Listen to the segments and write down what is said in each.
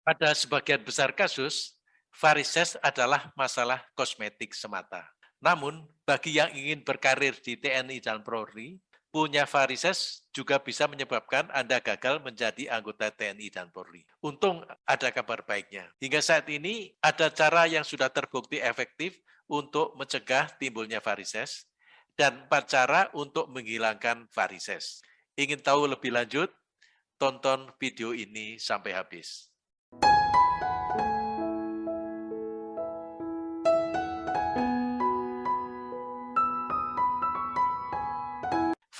Pada sebagian besar kasus, varises adalah masalah kosmetik semata. Namun, bagi yang ingin berkarir di TNI dan Polri, punya varises juga bisa menyebabkan Anda gagal menjadi anggota TNI dan Polri. Untung ada kabar baiknya. Hingga saat ini ada cara yang sudah terbukti efektif untuk mencegah timbulnya varises dan empat cara untuk menghilangkan varises. Ingin tahu lebih lanjut? Tonton video ini sampai habis.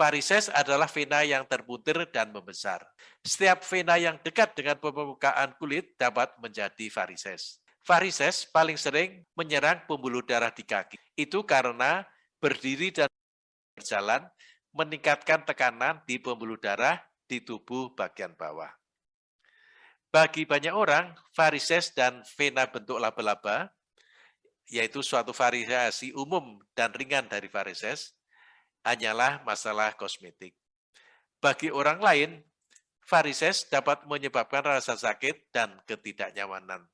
Varises adalah vena yang terputir dan membesar. Setiap vena yang dekat dengan permukaan kulit dapat menjadi varises. Varises paling sering menyerang pembuluh darah di kaki. Itu karena berdiri dan berjalan meningkatkan tekanan di pembuluh darah di tubuh bagian bawah. Bagi banyak orang, varises dan vena bentuk laba-laba, yaitu suatu variasi umum dan ringan dari varises, hanyalah masalah kosmetik. Bagi orang lain, varises dapat menyebabkan rasa sakit dan ketidaknyamanan.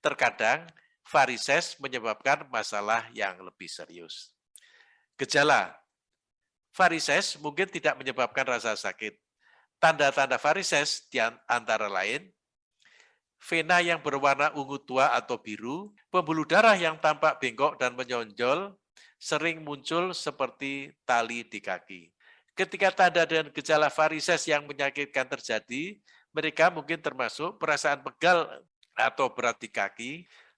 Terkadang, varises menyebabkan masalah yang lebih serius. Gejala Varises mungkin tidak menyebabkan rasa sakit. Tanda-tanda varises antara lain, vena yang berwarna ungu tua atau biru, pembuluh darah yang tampak bengkok dan menonjol, sering muncul seperti tali di kaki. Ketika tanda dan gejala varises yang menyakitkan terjadi, mereka mungkin termasuk perasaan pegal atau berat di kaki,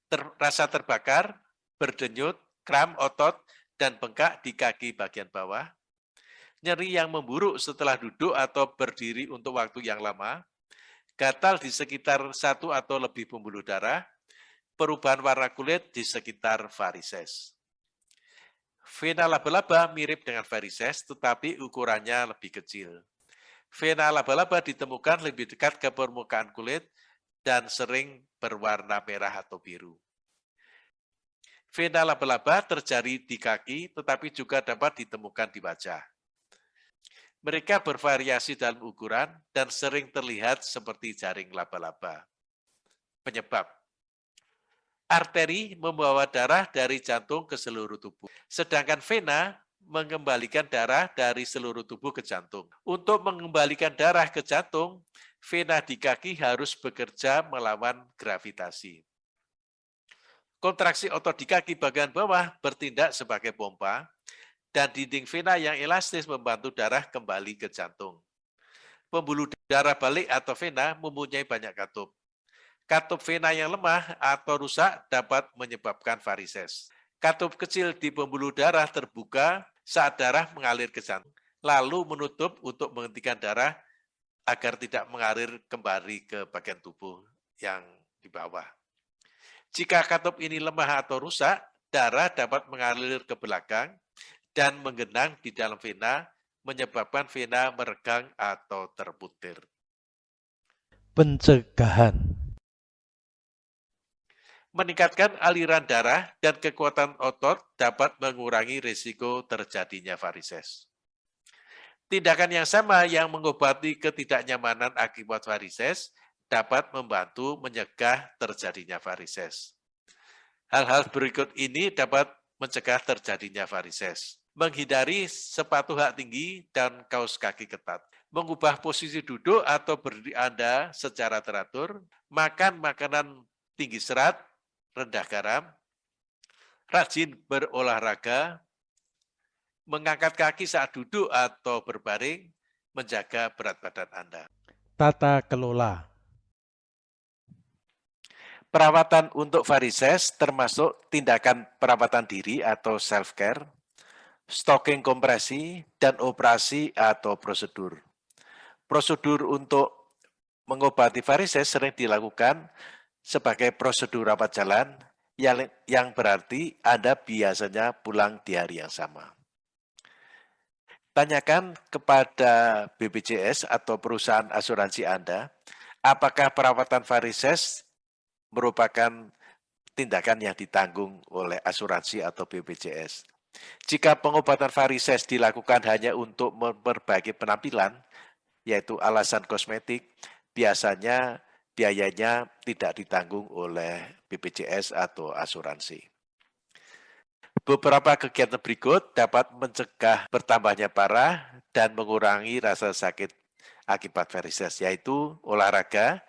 ter, rasa terbakar, berdenyut, kram otot, dan bengkak di kaki bagian bawah, nyeri yang memburuk setelah duduk atau berdiri untuk waktu yang lama, gatal di sekitar satu atau lebih pembuluh darah, perubahan warna kulit di sekitar varises. Vena laba-laba mirip dengan varises, tetapi ukurannya lebih kecil. Vena laba-laba ditemukan lebih dekat ke permukaan kulit dan sering berwarna merah atau biru. Vena laba-laba terjadi di kaki, tetapi juga dapat ditemukan di wajah. Mereka bervariasi dalam ukuran dan sering terlihat seperti jaring laba-laba. Penyebab Arteri membawa darah dari jantung ke seluruh tubuh, sedangkan vena mengembalikan darah dari seluruh tubuh ke jantung. Untuk mengembalikan darah ke jantung, vena di kaki harus bekerja melawan gravitasi. Kontraksi otot di kaki bagian bawah bertindak sebagai pompa, dan dinding vena yang elastis membantu darah kembali ke jantung. Pembuluh darah balik atau vena mempunyai banyak katup. Katup vena yang lemah atau rusak dapat menyebabkan varises. Katup kecil di pembuluh darah terbuka saat darah mengalir ke jantung, lalu menutup untuk menghentikan darah agar tidak mengalir kembali ke bagian tubuh yang di bawah. Jika katup ini lemah atau rusak, darah dapat mengalir ke belakang dan menggenang di dalam vena, menyebabkan vena meregang atau terputir. Pencegahan Meningkatkan aliran darah dan kekuatan otot dapat mengurangi risiko terjadinya varises. Tindakan yang sama yang mengobati ketidaknyamanan akibat varises dapat membantu mencegah terjadinya varises. Hal-hal berikut ini dapat mencegah terjadinya varises. Menghindari sepatu hak tinggi dan kaos kaki ketat. Mengubah posisi duduk atau berdiri Anda secara teratur. Makan makanan tinggi serat rendah garam, rajin berolahraga, mengangkat kaki saat duduk atau berbaring, menjaga berat badan Anda. Tata kelola Perawatan untuk varises termasuk tindakan perawatan diri atau self-care, stocking kompresi, dan operasi atau prosedur. Prosedur untuk mengobati varises sering dilakukan sebagai prosedur rapat jalan yang, yang berarti Anda biasanya pulang di hari yang sama. Tanyakan kepada BPJS atau perusahaan asuransi Anda, apakah perawatan varises merupakan tindakan yang ditanggung oleh asuransi atau BPJS. Jika pengobatan varises dilakukan hanya untuk memperbaiki penampilan, yaitu alasan kosmetik, biasanya biayanya tidak ditanggung oleh BPJS atau asuransi. Beberapa kegiatan berikut dapat mencegah bertambahnya parah dan mengurangi rasa sakit akibat varises, yaitu olahraga,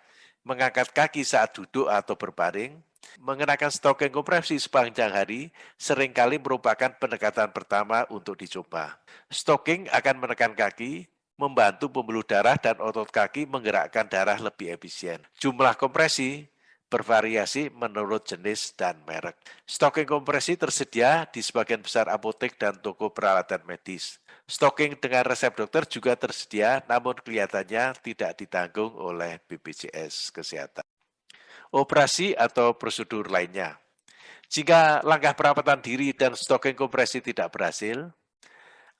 mengangkat kaki saat duduk atau berbaring, mengenakan stocking kompresi sepanjang hari sering kali merupakan pendekatan pertama untuk dicoba. Stocking akan menekan kaki, membantu pembuluh darah dan otot kaki menggerakkan darah lebih efisien. Jumlah kompresi bervariasi menurut jenis dan merek. Stocking kompresi tersedia di sebagian besar apotek dan toko peralatan medis. Stocking dengan resep dokter juga tersedia, namun kelihatannya tidak ditanggung oleh BPJS Kesehatan. Operasi atau prosedur lainnya. Jika langkah perawatan diri dan stocking kompresi tidak berhasil,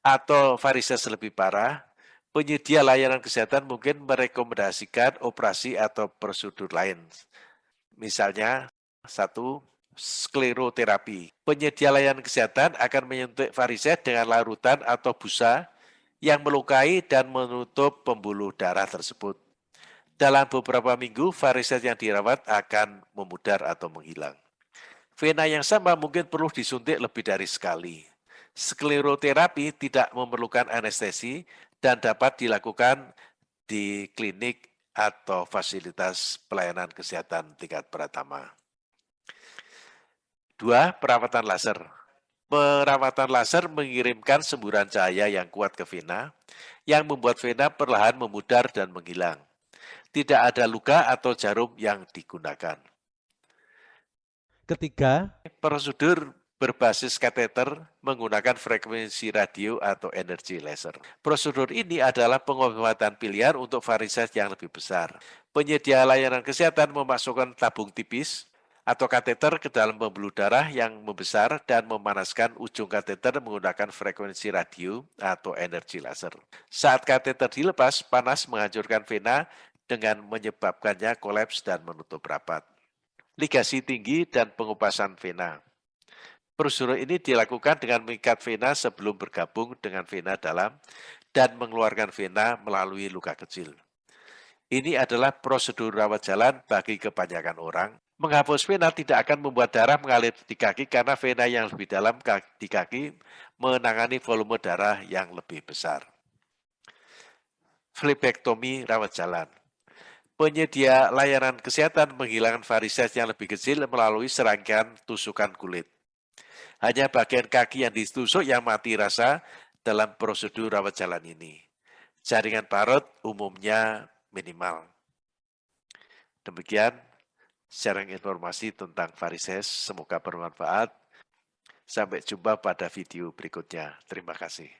atau varises lebih parah, penyedia layanan kesehatan mungkin merekomendasikan operasi atau prosedur lain. Misalnya, satu, skleroterapi. Penyedia layanan kesehatan akan menyuntik varises dengan larutan atau busa yang melukai dan menutup pembuluh darah tersebut. Dalam beberapa minggu, varises yang dirawat akan memudar atau menghilang. Vena yang sama mungkin perlu disuntik lebih dari sekali. Skleroterapi tidak memerlukan anestesi dan dapat dilakukan di klinik atau fasilitas pelayanan kesehatan tingkat pertama. Dua, perawatan laser. Perawatan laser mengirimkan semburan cahaya yang kuat ke vena, yang membuat vena perlahan memudar dan menghilang. Tidak ada luka atau jarum yang digunakan. Ketiga, Prosedur berbasis kateter menggunakan frekuensi radio atau energi laser. Prosedur ini adalah pengobatan pilihan untuk varises yang lebih besar. Penyedia layanan kesehatan memasukkan tabung tipis atau kateter ke dalam pembuluh darah yang membesar dan memanaskan ujung kateter menggunakan frekuensi radio atau energi laser. Saat kateter dilepas, panas menghancurkan vena dengan menyebabkannya kolaps dan menutup rapat. Ligasi tinggi dan pengupasan vena. Prosedur ini dilakukan dengan mengikat vena sebelum bergabung dengan vena dalam dan mengeluarkan vena melalui luka kecil. Ini adalah prosedur rawat jalan bagi kebanyakan orang. Menghapus vena tidak akan membuat darah mengalir di kaki karena vena yang lebih dalam di kaki menangani volume darah yang lebih besar. Flebektomi rawat jalan. Penyedia layanan kesehatan menghilangkan varises yang lebih kecil melalui serangkaian tusukan kulit. Hanya bagian kaki yang ditusuk yang mati rasa dalam prosedur rawat jalan ini. Jaringan parut umumnya minimal. Demikian sharing informasi tentang varises. Semoga bermanfaat. Sampai jumpa pada video berikutnya. Terima kasih.